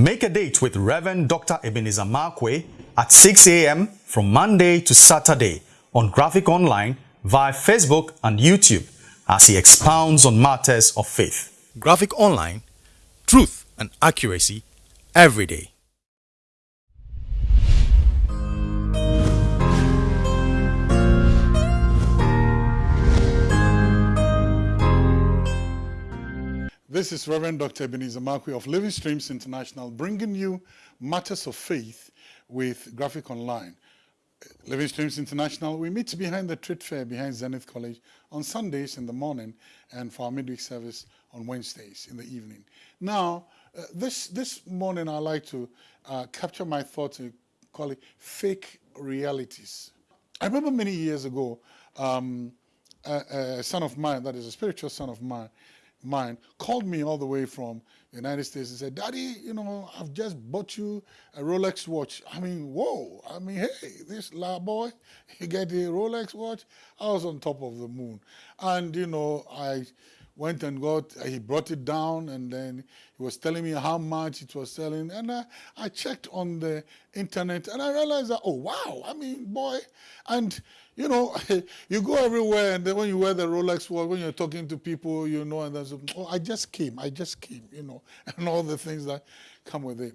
Make a date with Reverend Dr. Ebenezer Markwei at 6 a.m. from Monday to Saturday on Graphic Online via Facebook and YouTube as he expounds on matters of faith. Graphic Online, truth and accuracy every day. This is Reverend Dr. Ebenezer Markwei of Living Streams International bringing you matters of faith with Graphic Online. Living Streams International, we meet behind the trade fair behind Zenith College on Sundays in the morning and for our midweek service on Wednesdays in the evening. Now, uh, this, this morning I'd like to uh, capture my thoughts and call it fake realities. I remember many years ago, um, a, a son of mine, that is a spiritual son of mine, mine called me all the way from the United States and said, Daddy, you know, I've just bought you a Rolex watch. I mean, whoa. I mean, hey, this la boy, you get a Rolex watch? I was on top of the moon. And, you know, I went and got, he brought it down and then he was telling me how much it was selling. And I, I checked on the internet and I realized that, oh, wow, I mean, boy. And, you know, you go everywhere and then when you wear the Rolex watch, when you're talking to people, you know, and there's, oh, I just came, I just came, you know, and all the things that come with it.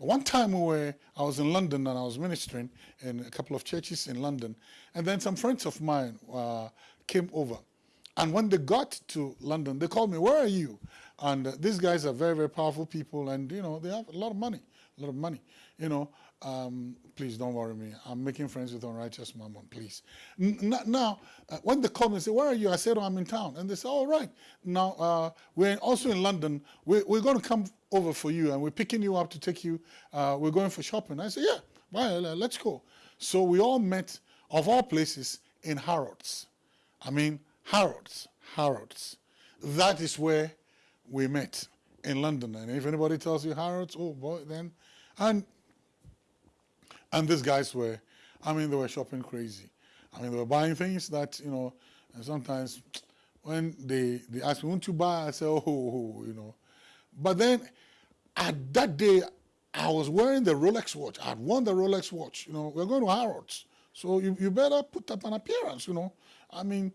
But one time we were, I was in London and I was ministering in a couple of churches in London. And then some friends of mine uh, came over. And when they got to London, they called me, where are you? And uh, these guys are very, very powerful people and, you know, they have a lot of money, a lot of money, you know. Um, please don't worry me. I'm making friends with unrighteous mammon, please. N now, uh, when they call me and say, where are you? I said, oh, I'm in town. And they say, all right. Now, uh, we're also in London. We're, we're, going to come over for you and we're picking you up to take you. Uh, we're going for shopping. I said, yeah, well, let's go. So we all met, of all places, in Harrods. I mean, Harrods, Harrods. That is where we met in London. And if anybody tells you Harrods, oh boy, then. And, and these guys were, I mean, they were shopping crazy. I mean, they were buying things that, you know, sometimes when they, they ask me, won't you buy? I say, oh, oh, oh, you know. But then at that day, I was wearing the Rolex watch. I'd worn the Rolex watch. You know, we're going to Harrods. So you, you better put up an appearance, you know. I mean,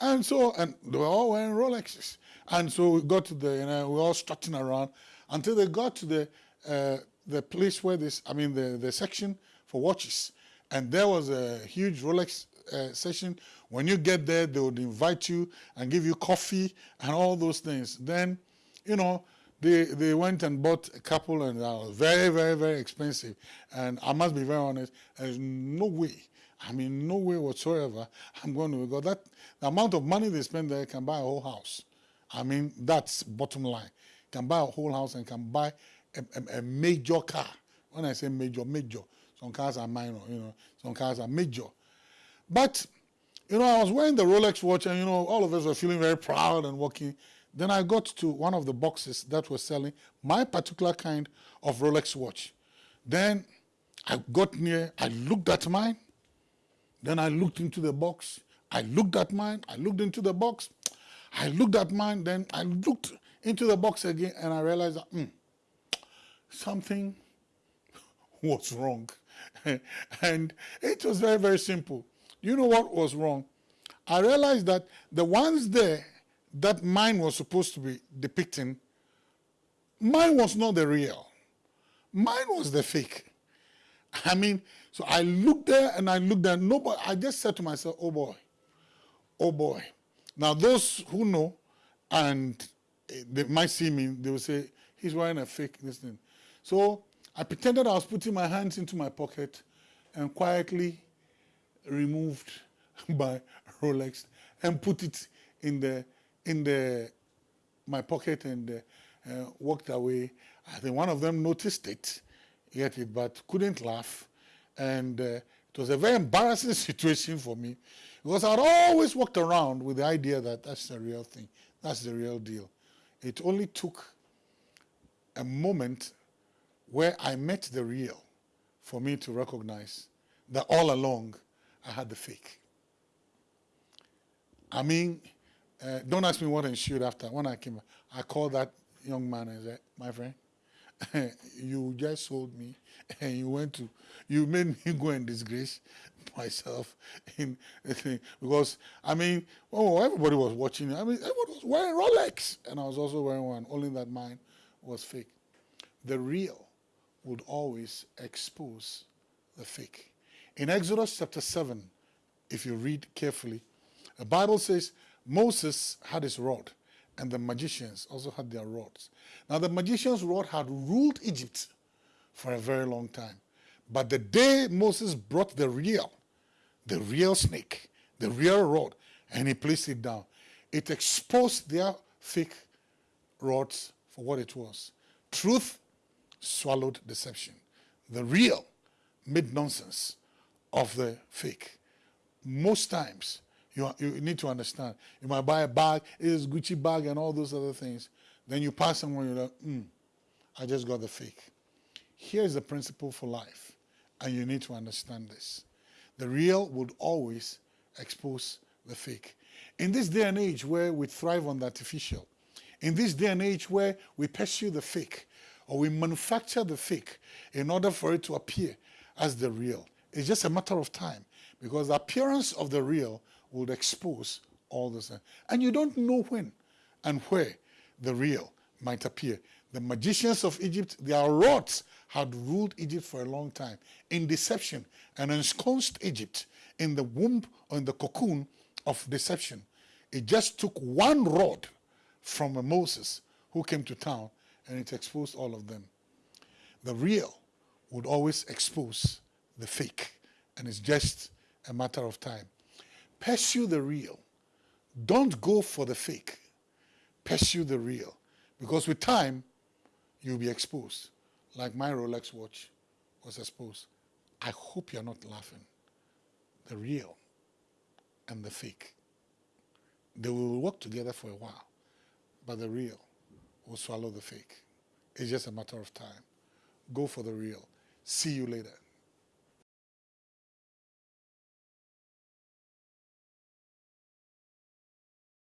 and so, and they were all wearing Rolexes. And so we got to the, you know, we were all strutting around until they got to the, uh, the place where this, I mean, the, the section for watches. And there was a huge Rolex uh, session. When you get there, they would invite you and give you coffee and all those things. Then, you know, they, they went and bought a couple and that was very, very, very expensive. And I must be very honest, there's no way I mean, no way whatsoever I'm going to go. That the amount of money they spend there can buy a whole house. I mean, that's bottom line. Can buy a whole house and can buy a, a, a major car. When I say major, major. Some cars are minor, you know. Some cars are major. But, you know, I was wearing the Rolex watch and, you know, all of us were feeling very proud and walking. Then I got to one of the boxes that was selling my particular kind of Rolex watch. Then I got near, I looked at mine, then I looked into the box. I looked at mine. I looked into the box. I looked at mine. Then I looked into the box again and I realized that mm, something was wrong. and it was very, very simple. You know what was wrong? I realized that the ones there that mine was supposed to be depicting, mine was not the real. Mine was the fake. I mean, so I looked there and I looked there. Nobody, I just said to myself, oh boy, oh boy. Now those who know and eh, they might see me, they will say, he's wearing a fake this thing. So I pretended I was putting my hands into my pocket and quietly removed my Rolex and put it in the in the my pocket and uh, uh, walked away. I think one of them noticed it get it, but couldn't laugh. And uh, it was a very embarrassing situation for me because I'd always walked around with the idea that that's the real thing, that's the real deal. It only took a moment where I met the real for me to recognize that all along I had the fake. I mean, uh, don't ask me what ensued after. When I came, I called that young man and said, my friend, you just sold me and you went to, you made me go and disgrace myself in because I mean, oh, everybody was watching. I mean, everybody was wearing Rolex, and I was also wearing one. Only that mine was fake. The real would always expose the fake. In Exodus chapter 7, if you read carefully, the Bible says Moses had his rod, and the magicians also had their rods. Now, the magician's rod had ruled Egypt for a very long time. But the day Moses brought the real, the real snake, the real rod, and he placed it down, it exposed their fake rods for what it was. Truth swallowed deception. The real made nonsense of the fake. Most times, you, you need to understand. You might buy a bag, it is Gucci bag and all those other things. Then you pass someone, you're like, hmm, I just got the fake. Here's the principle for life, and you need to understand this. The real would always expose the fake. In this day and age where we thrive on the artificial, in this day and age where we pursue the fake, or we manufacture the fake in order for it to appear as the real, it's just a matter of time because the appearance of the real would expose all this. And you don't know when and where the real might appear. The magicians of Egypt, their rods had ruled Egypt for a long time in deception and ensconced Egypt in the womb or in the cocoon of deception. It just took one rod from a Moses who came to town and it exposed all of them. The real would always expose the fake and it's just a matter of time. Pursue the real. Don't go for the fake. Pursue the real. Because with time, you'll be exposed. Like my Rolex watch was exposed. I hope you're not laughing. The real and the fake. They will work together for a while, but the real will swallow the fake. It's just a matter of time. Go for the real. See you later.